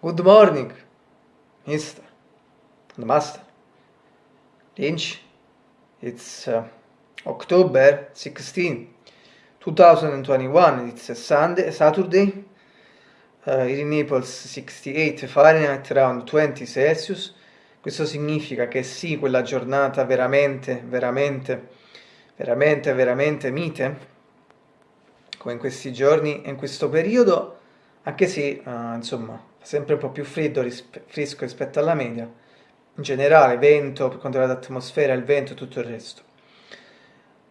Good morning, and Master. Lynch. It's uh, October 16, 2021. It's a Sunday, Saturday. Uh, in Naples 68 Fahrenheit, around 20 Celsius. Questo significa che sì, quella giornata veramente, veramente, veramente, veramente mite, come in questi giorni e in questo periodo, anche se, uh, insomma, sempre un po' più freddo, rispe fresco rispetto alla media, in generale, vento, per quanto riguarda l'atmosfera, il vento e tutto il resto.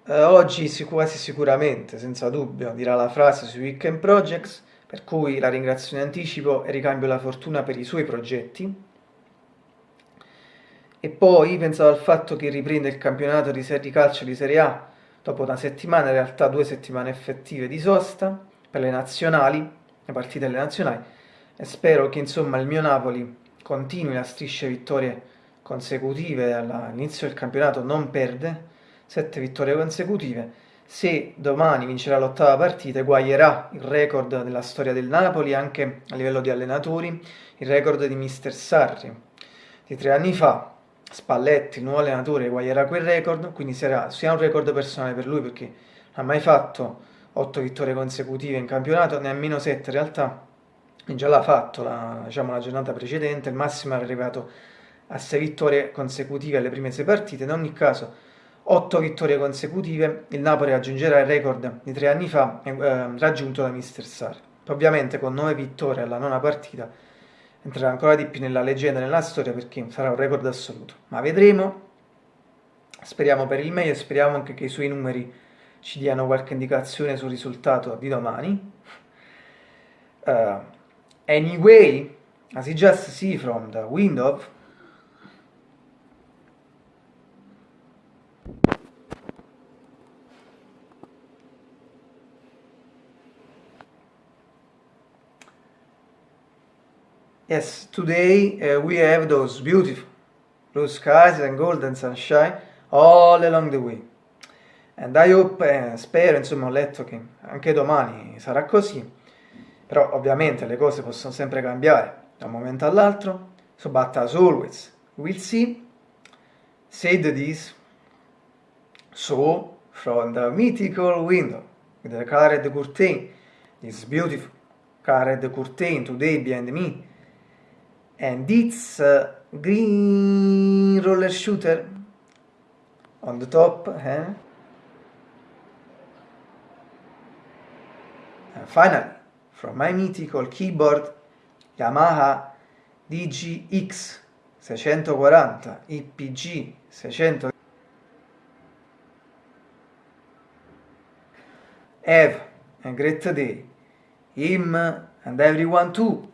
Uh, oggi quasi sicuramente, senza dubbio, dirà la frase sui Weekend Projects, per cui la ringrazio in anticipo e ricambio la fortuna per i suoi progetti. E poi pensavo al fatto che riprende il campionato di Serie Calcio di Serie A dopo una settimana, in realtà due settimane effettive di sosta per le nazionali, le partite delle nazionali. E spero che insomma il mio Napoli continui la striscia vittorie consecutive all'inizio del campionato, non perde, sette vittorie consecutive, se domani vincerà l'ottava partita eguaglierà il record della storia del Napoli anche a livello di allenatori, il record di Mister Sarri. Di tre anni fa, Spalletti, il nuovo allenatore, eguaglierà quel record, quindi sarà sia un record personale per lui perché non ha mai fatto 8 vittorie consecutive in campionato, nemmeno 7 in realtà, già l'ha fatto la, diciamo, la giornata precedente, il massimo è arrivato a 6 vittorie consecutive alle prime 6 partite, in ogni caso 8 vittorie consecutive, il Napoli raggiungerà il record di 3 anni fa eh, raggiunto da Mister Sarri. Ovviamente con 9 vittorie alla nona partita entrerà ancora di più nella leggenda, nella storia, perché sarà un record assoluto. Ma vedremo, speriamo per il meglio, speriamo anche che i suoi numeri ci diano qualche indicazione sul risultato di domani. Uh, anyway, as you just see from the window, Yes, today uh, we have those beautiful blue skies and golden sunshine all along the way. And I hope, eh, spero, insomma, ho letto che anche domani sarà così, però ovviamente le cose possono sempre cambiare da un momento all'altro. So, but as always, we'll see. Said this, so from the mythical window with the colored curtain, this beautiful colored curtain today behind me, and it's a green roller shooter on the top, eh? And finally, from my mythical keyboard Yamaha DGX 640 IPG 600 Have a great day, him and everyone too.